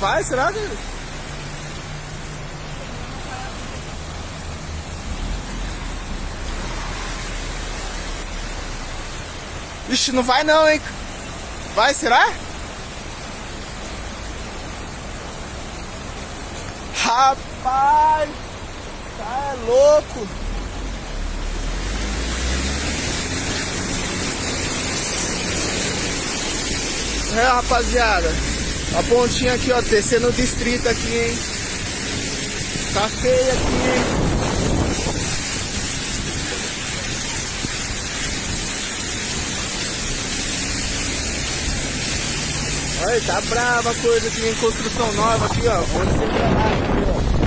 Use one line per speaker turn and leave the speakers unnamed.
Vai, será, que... Ixi, não vai não, hein? Vai, será? Rapaz! Tá é louco! É, rapaziada. A pontinha aqui, ó, descendo o distrito aqui, hein? Tá feia aqui, hein? Olha, tá brava a coisa aqui em construção nova aqui, ó. Onde você aqui, ó.